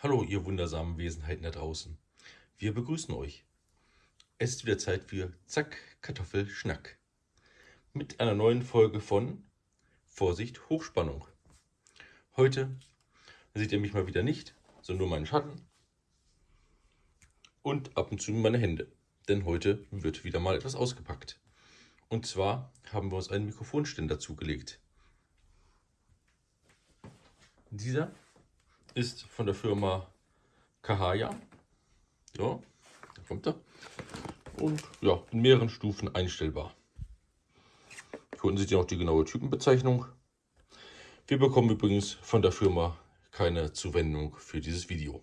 Hallo, ihr wundersamen Wesenheiten da draußen. Wir begrüßen euch. Es ist wieder Zeit für Zack, Kartoffel, Schnack. Mit einer neuen Folge von Vorsicht, Hochspannung. Heute seht ihr mich mal wieder nicht, sondern nur meinen Schatten und ab und zu meine Hände. Denn heute wird wieder mal etwas ausgepackt. Und zwar haben wir uns einen Mikrofonständer zugelegt. Dieser ist von der Firma Kahaya. Ja, da kommt er. Und ja, in mehreren Stufen einstellbar. Hier unten seht ihr noch die genaue Typenbezeichnung. Wir bekommen übrigens von der Firma keine Zuwendung für dieses Video.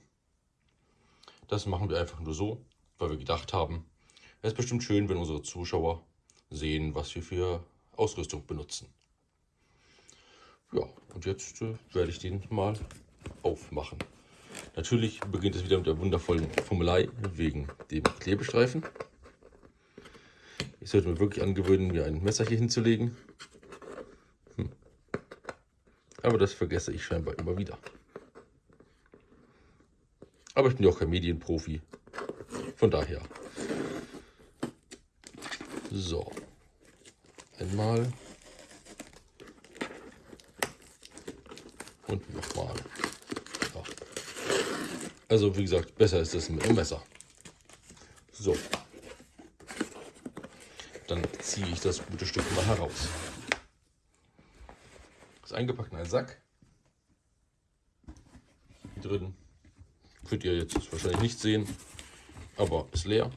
Das machen wir einfach nur so, weil wir gedacht haben, es ist bestimmt schön, wenn unsere Zuschauer sehen, was wir für Ausrüstung benutzen. Ja, und jetzt äh, werde ich den mal aufmachen. Natürlich beginnt es wieder mit der wundervollen Formelei wegen dem Klebestreifen. Ich sollte mir wirklich angewöhnen, mir ein Messer hier hinzulegen. Hm. Aber das vergesse ich scheinbar immer wieder. Aber ich bin ja auch kein Medienprofi. Von daher. So. Einmal. Und nochmal. Also wie gesagt, besser ist es mit dem Messer. So. Dann ziehe ich das gute Stück mal heraus. Ist eingepackt in einen Sack. Hier drin könnt ihr jetzt wahrscheinlich nicht sehen, aber ist leer.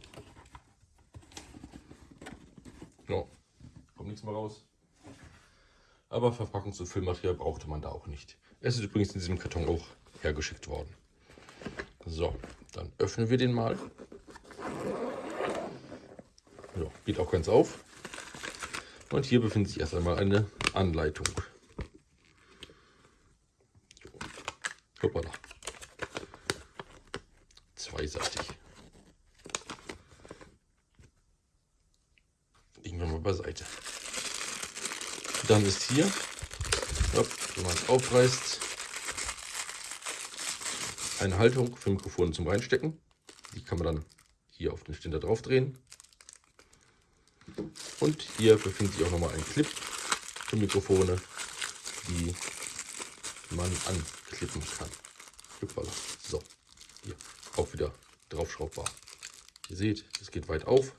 Ja, kommt nichts mehr raus. Aber Verpackungs- und Füllmaterial brauchte man da auch nicht. Es ist übrigens in diesem Karton auch hergeschickt worden. So, dann öffnen wir den mal. Ja, geht auch ganz auf. Und hier befindet sich erst einmal eine Anleitung. So. Hoppala. Zweiseitig. Legen wir mal beiseite. Dann ist hier, wenn man es aufreißt, eine Haltung für Mikrofone zum Reinstecken. Die kann man dann hier auf den Ständer drauf drehen. Und hier befindet sich auch nochmal ein Clip für Mikrofone, die man anklippen kann. So, hier auch wieder draufschraubbar. Ihr seht, es geht weit auf.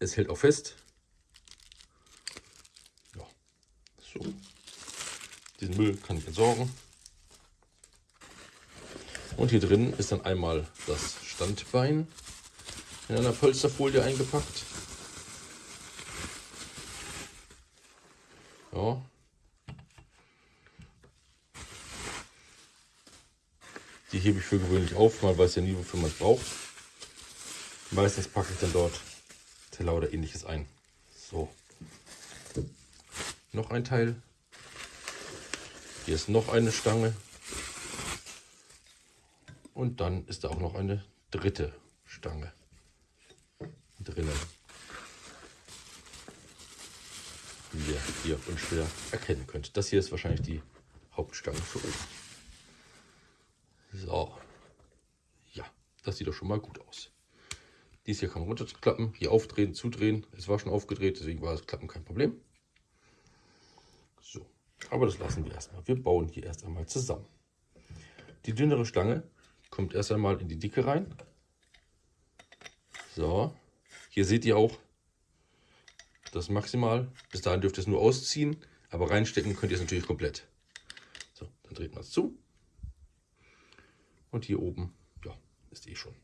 Es hält auch fest. Ja, so. Diesen Müll kann ich entsorgen. Und hier drin ist dann einmal das Standbein in einer Polsterfolie eingepackt. Ja. Die hebe ich für gewöhnlich auf, man weiß ja nie, wofür man es braucht. Meistens packe ich dann dort Teller oder ähnliches ein. So. Noch ein Teil. Hier ist noch eine Stange. Und dann ist da auch noch eine dritte Stange drinnen. Wie ihr hier unschwer erkennen könnt. Das hier ist wahrscheinlich die Hauptstange für oben. So. Ja, das sieht doch schon mal gut aus. Dies hier kann man runterklappen, hier aufdrehen, zudrehen. Es war schon aufgedreht, deswegen war das Klappen kein Problem. So, aber das lassen wir erstmal. Wir bauen hier erst einmal zusammen. Die dünnere Stange kommt erst einmal in die Dicke rein. So, hier seht ihr auch das maximal. Bis dahin dürft ihr es nur ausziehen, aber reinstecken könnt ihr es natürlich komplett. So, dann dreht man es zu. Und hier oben, ja, ist eh schon.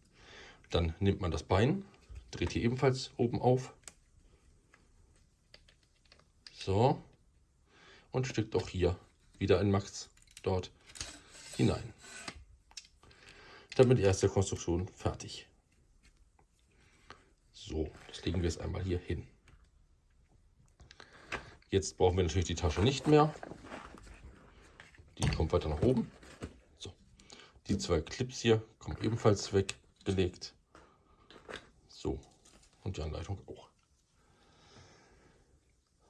Dann nimmt man das Bein, dreht hier ebenfalls oben auf. So. Und steckt auch hier wieder ein Max dort hinein damit erste Konstruktion fertig. So, das legen wir jetzt einmal hier hin. Jetzt brauchen wir natürlich die Tasche nicht mehr. Die kommt weiter nach oben. So, die zwei Clips hier kommen ebenfalls weggelegt. So, und die Anleitung auch.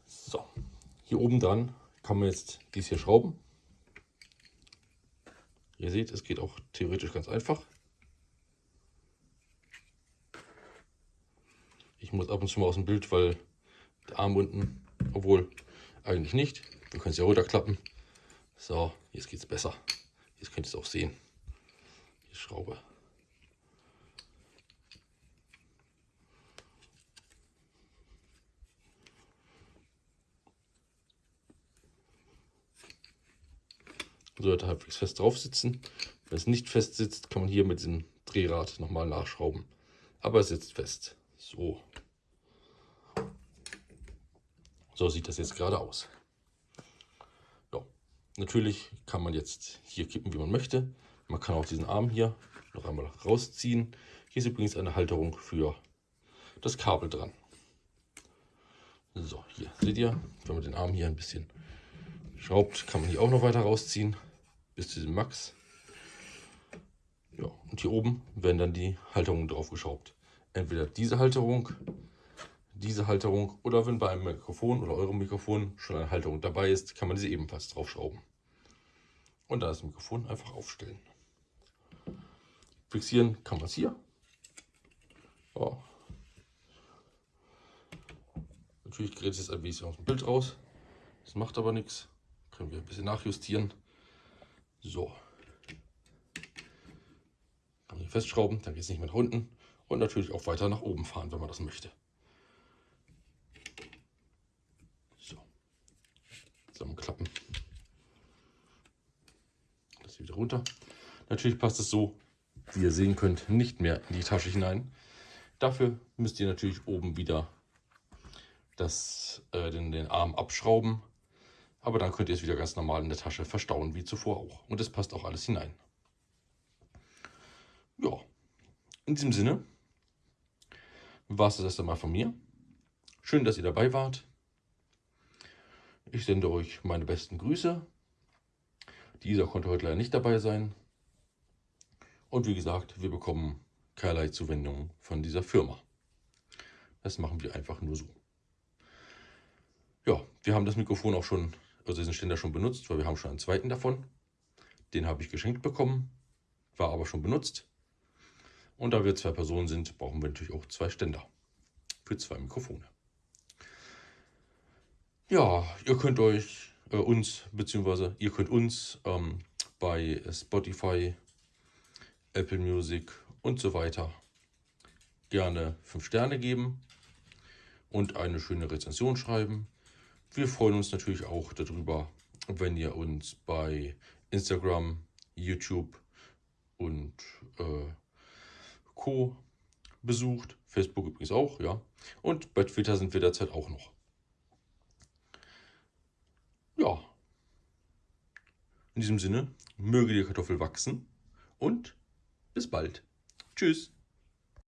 So, hier oben dran kann man jetzt dies hier schrauben. Ihr seht, es geht auch theoretisch ganz einfach. Ich muss ab und zu mal aus dem Bild, weil der Arm unten, obwohl eigentlich nicht. Wir können es ja runterklappen. So, jetzt geht es besser. Jetzt könnt ihr es auch sehen. Die Schraube. Sollte halbwegs fest drauf sitzen. Wenn es nicht fest sitzt, kann man hier mit dem Drehrad nochmal nachschrauben. Aber es sitzt fest. So. So sieht das jetzt gerade aus. Ja. Natürlich kann man jetzt hier kippen, wie man möchte. Man kann auch diesen Arm hier noch einmal rausziehen. Hier ist übrigens eine Halterung für das Kabel dran. So, hier seht ihr, wenn man den Arm hier ein bisschen schraubt, kann man hier auch noch weiter rausziehen bis zu diesem Max. Ja, und hier oben werden dann die Halterungen drauf geschraubt. Entweder diese Halterung, diese Halterung oder wenn bei einem Mikrofon oder eurem Mikrofon schon eine Halterung dabei ist, kann man diese ebenfalls draufschrauben. Und dann das Mikrofon einfach aufstellen. Fixieren kann man es hier. Ja. Natürlich gerät es jetzt ein bisschen aus dem Bild raus. Das macht aber nichts. Können wir ein bisschen nachjustieren. So. Kann man hier festschrauben, dann geht es nicht mehr nach unten. Und natürlich auch weiter nach oben fahren, wenn man das möchte. So. Zusammenklappen. Das wieder runter. Natürlich passt es so, wie ihr sehen könnt, nicht mehr in die Tasche hinein. Dafür müsst ihr natürlich oben wieder das, äh, den, den Arm abschrauben aber dann könnt ihr es wieder ganz normal in der Tasche verstauen, wie zuvor auch. Und es passt auch alles hinein. Ja, in diesem Sinne war es das erst einmal von mir. Schön, dass ihr dabei wart. Ich sende euch meine besten Grüße. Dieser konnte heute leider nicht dabei sein. Und wie gesagt, wir bekommen keinerlei Zuwendung von dieser Firma. Das machen wir einfach nur so. Ja, wir haben das Mikrofon auch schon also diesen Ständer schon benutzt, weil wir haben schon einen zweiten davon. Den habe ich geschenkt bekommen, war aber schon benutzt. Und da wir zwei Personen sind, brauchen wir natürlich auch zwei Ständer für zwei Mikrofone. Ja, ihr könnt euch äh, uns, beziehungsweise ihr könnt uns ähm, bei Spotify, Apple Music und so weiter gerne 5 Sterne geben und eine schöne Rezension schreiben. Wir freuen uns natürlich auch darüber, wenn ihr uns bei Instagram, YouTube und äh, Co. besucht. Facebook übrigens auch, ja. Und bei Twitter sind wir derzeit auch noch. Ja. In diesem Sinne, möge die Kartoffel wachsen und bis bald. Tschüss.